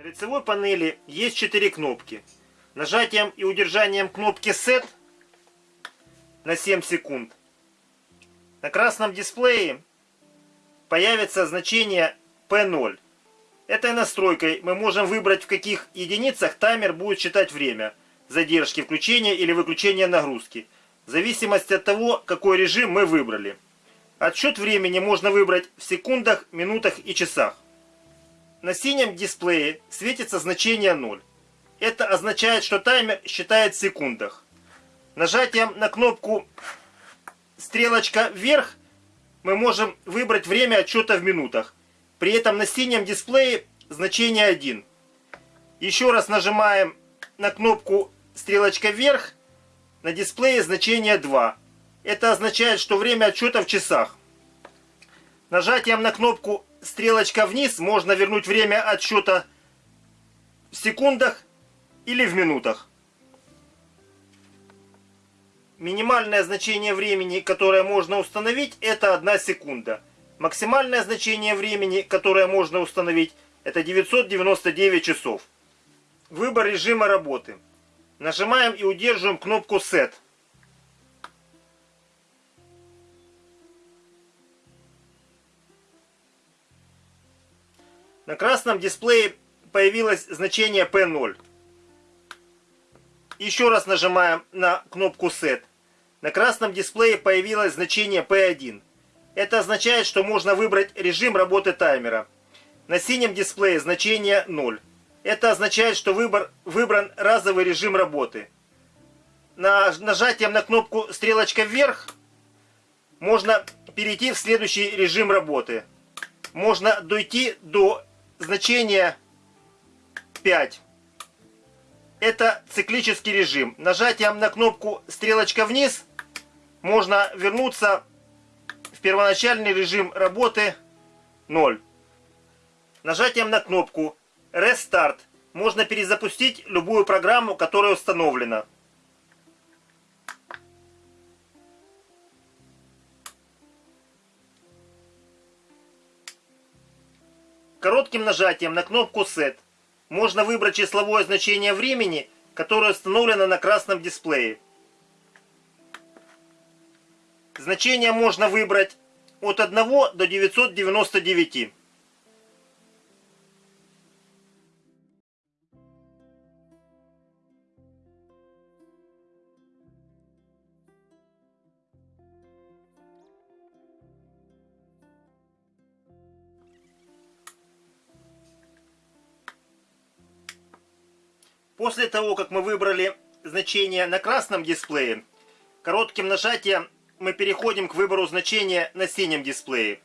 На лицевой панели есть 4 кнопки. Нажатием и удержанием кнопки SET на 7 секунд на красном дисплее появится значение P0. Этой настройкой мы можем выбрать в каких единицах таймер будет считать время задержки включения или выключения нагрузки, в зависимости от того, какой режим мы выбрали. Отсчет времени можно выбрать в секундах, минутах и часах. На синем дисплее светится значение 0. Это означает, что таймер считает в секундах. Нажатием на кнопку стрелочка вверх мы можем выбрать время отчета в минутах. При этом на синем дисплее значение 1. Еще раз нажимаем на кнопку стрелочка вверх. На дисплее значение 2. Это означает, что время отчета в часах. Нажатием на кнопку стрелочка вниз можно вернуть время отсчета в секундах или в минутах. Минимальное значение времени, которое можно установить, это 1 секунда. Максимальное значение времени, которое можно установить, это 999 часов. Выбор режима работы. Нажимаем и удерживаем кнопку Set. На красном дисплее появилось значение P0. Еще раз нажимаем на кнопку Set. На красном дисплее появилось значение P1. Это означает, что можно выбрать режим работы таймера. На синем дисплее значение 0. Это означает, что выбор, выбран разовый режим работы. На, нажатием на кнопку стрелочка вверх можно перейти в следующий режим работы. Можно дойти до значения 5. Это циклический режим. Нажатием на кнопку стрелочка вниз можно вернуться в первоначальный режим работы 0. Нажатием на кнопку Restart можно перезапустить любую программу, которая установлена. Коротким нажатием на кнопку Set можно выбрать числовое значение времени, которое установлено на красном дисплее. Значение можно выбрать от 1 до 999. После того, как мы выбрали значение на красном дисплее, коротким нажатием мы переходим к выбору значения на синем дисплее.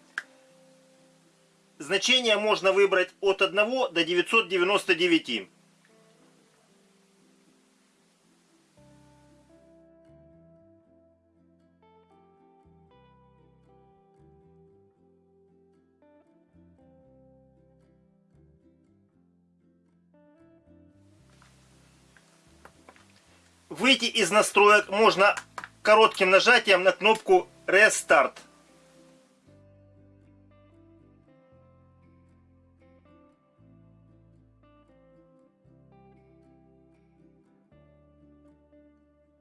Значение можно выбрать от 1 до 999. Выйти из настроек можно коротким нажатием на кнопку Restart.